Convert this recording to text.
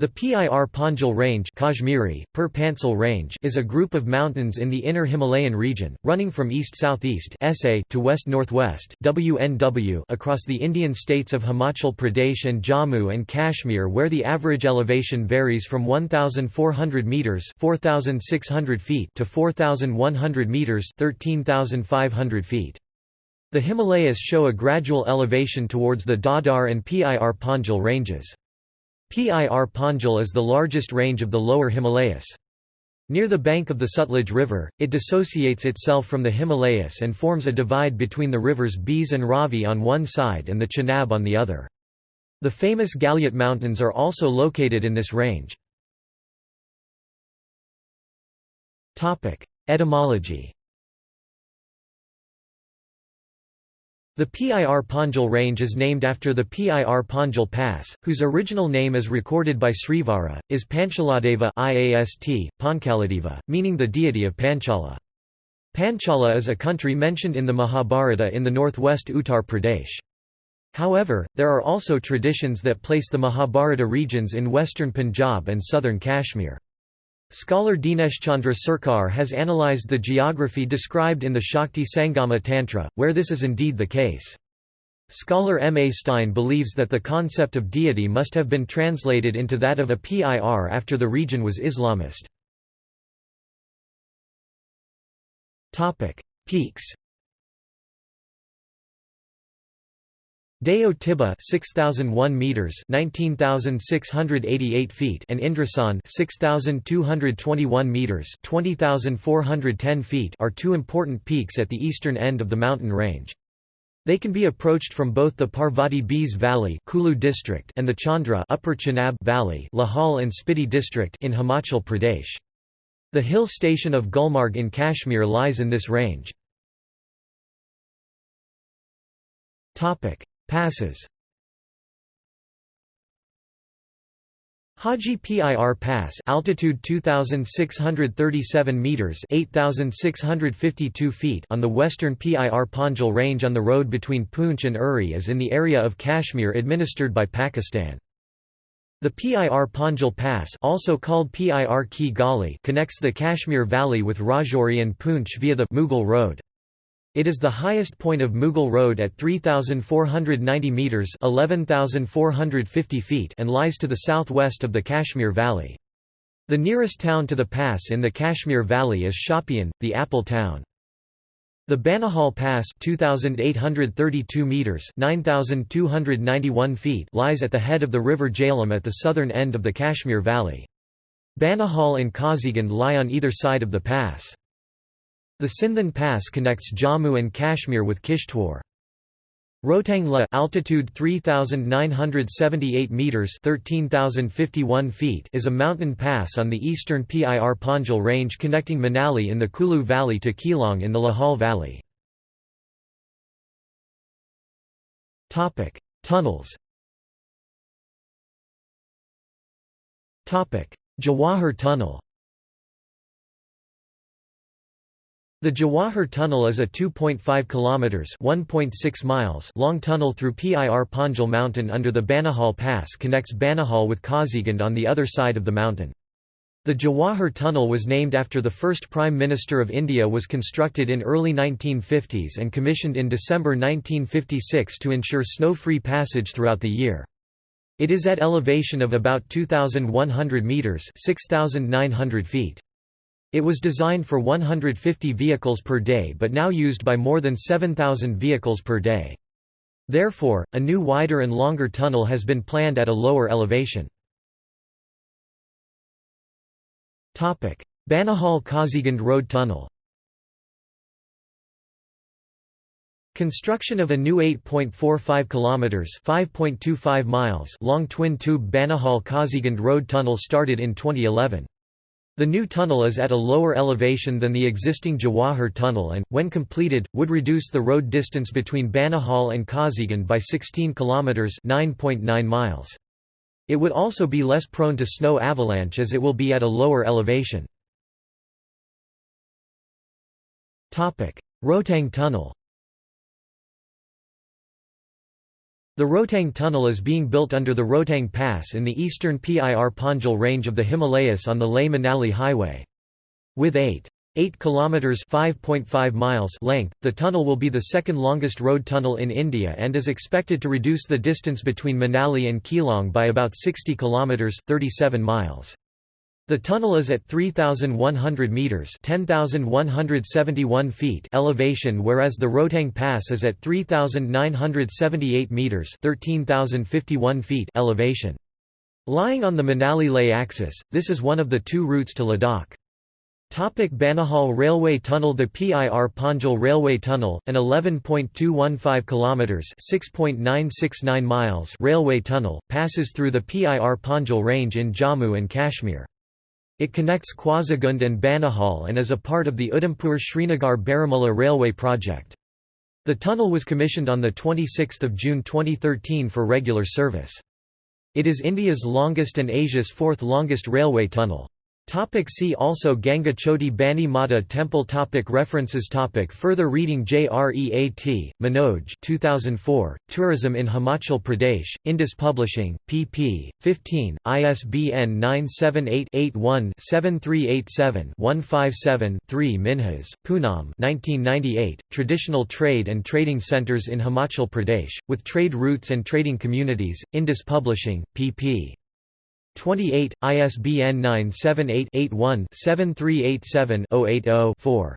The Pir Panjal Range Kashmiri, Pir Pansal Range is a group of mountains in the inner Himalayan region, running from east-southeast to west-northwest across the Indian states of Himachal Pradesh and Jammu and Kashmir where the average elevation varies from 1,400 metres 4,600 feet to 4,100 metres 13,500 feet. The Himalayas show a gradual elevation towards the Dadar and Pir Panjal ranges. Pir Panjal is the largest range of the lower Himalayas. Near the bank of the Sutlej River, it dissociates itself from the Himalayas and forms a divide between the rivers Beas and Ravi on one side and the Chenab on the other. The famous Galyat Mountains are also located in this range. Etymology The Pir Panjal range is named after the Pir Panjal Pass, whose original name as recorded by Srivara, is Panchaladeva IAST, Panchaladeva, meaning the deity of Panchala. Panchala is a country mentioned in the Mahabharata in the northwest Uttar Pradesh. However, there are also traditions that place the Mahabharata regions in western Punjab and southern Kashmir. Scholar Dineshchandra Sarkar has analyzed the geography described in the Shakti Sangama Tantra, where this is indeed the case. Scholar M. A. Stein believes that the concept of deity must have been translated into that of a PIR after the region was Islamist. Peaks Deo Tibba 6001 meters 19688 feet and Indrasan 6221 meters 20410 feet are two important peaks at the eastern end of the mountain range. They can be approached from both the Parvati Beas Valley Kulu district and the Chandra Upper Chenab Valley Lahaul and Spiti district in Himachal Pradesh. The hill station of Gulmarg in Kashmir lies in this range. Topic Passes Haji Pir Pass altitude 2637 meters 8652 feet on the western Pir Panjal range on the road between Poonch and Uri is in the area of Kashmir administered by Pakistan. The Pir Panjal Pass also called Pir Ki Gali connects the Kashmir Valley with Rajouri and Poonch via the Mughal Road. It is the highest point of Mughal Road at 3,490 metres 11,450 feet and lies to the southwest of the Kashmir Valley. The nearest town to the pass in the Kashmir Valley is Shopian, the Apple Town. The Banihal Pass 2832 meters 9291 feet lies at the head of the river Jhelum at the southern end of the Kashmir Valley. Banihal and Kazigund lie on either side of the pass. The Sinthan Pass connects Jammu and Kashmir with Kishtwar. Rohtang La altitude 3978 meters 13051 feet is a mountain pass on the eastern Pir Panjal range connecting Manali in the Kulu Valley to Keylong in the Lahaul Valley. Topic: Tunnels. Topic: Jawahar Tunnel. The Jawahar Tunnel is a 2.5 kilometers (1.6 miles) long tunnel through Pir Panjal mountain under the Banihal Pass connects Banihal with Kazigund on the other side of the mountain. The Jawahar Tunnel was named after the first Prime Minister of India was constructed in early 1950s and commissioned in December 1956 to ensure snow-free passage throughout the year. It is at elevation of about 2,100 metres 6,900 feet. It was designed for 150 vehicles per day but now used by more than 7,000 vehicles per day. Therefore, a new wider and longer tunnel has been planned at a lower elevation. Banihal Kazigund Road Tunnel Construction of a new 8.45 kilometers (5.25 miles) long twin-tube Banihal Kazigund Road tunnel started in 2011. The new tunnel is at a lower elevation than the existing Jawahar tunnel and, when completed, would reduce the road distance between Banihal and Kazigund by 16 km 9.9 miles. It would also be less prone to snow avalanche as it will be at a lower elevation. Rohtang Tunnel The Rohtang Tunnel is being built under the Rohtang Pass in the eastern Pir Panjal range of the Himalayas on the Leh-Manali Highway. With 8. 8 kilometers 5.5 miles length, the tunnel will be the second longest road tunnel in India and is expected to reduce the distance between Manali and Keylong by about 60 kilometers 37 miles. The tunnel is at 3,100 metres 10,171 feet elevation whereas the Rohtang Pass is at 3,978 metres 13,051 feet elevation. Lying on the Manali-Leh axis, this is one of the two routes to Ladakh. Topic Banihal Railway Tunnel The PIR Panjal Railway Tunnel, an 11.215 kilometers (6.969 miles) railway tunnel, passes through the PIR Panjal range in Jammu and Kashmir. It connects Kazigund and Banihal and is a part of the Udhampur-Srinagar Baramulla railway project. The tunnel was commissioned on 26 June 2013 for regular service. It is India's longest and Asia's fourth longest railway tunnel. Topic see also Ganga Choti Bani Mata Temple topic References topic Further reading JREAT, Manoj 2004, Tourism in Himachal Pradesh, Indus Publishing, pp. 15, ISBN 978-81-7387-157-3 Minhas, Poonam 1998, Traditional Trade and Trading Centres in Himachal Pradesh, with Trade Routes and Trading Communities, Indus Publishing, pp. 28, ISBN 978-81-7387-080-4.